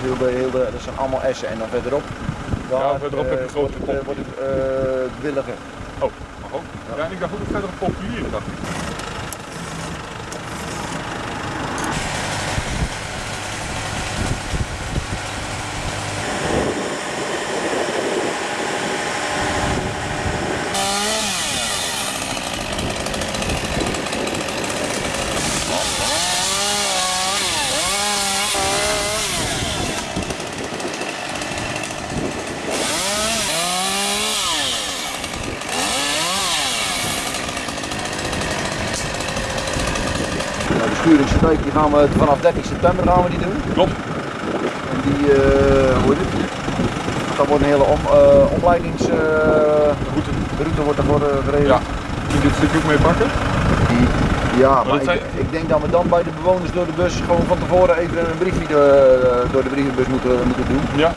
heel de, heel de, dat zijn allemaal essen. En dan verderop, daar, Ja, verderop heb je eh, grote wordt het, eh, wordt het eh, williger. Oh, mag ook. Ja, en ik dacht ook dat verder populier, dacht ik. De sturingsdijk die gaan we vanaf 13 september gaan we die doen. Klopt. En die, eh hoe heet het? Dat wordt een hele om, eh, opleidingsroute route wordt uh, gereden. Ja. Kun je dit stukje ook mee pakken? Die- ja, maar ik, zijn- ik denk dat we dan bij de bewoners door de bus gewoon van tevoren even een briefje door, door de brievenbus moeten, moeten doen. Ja.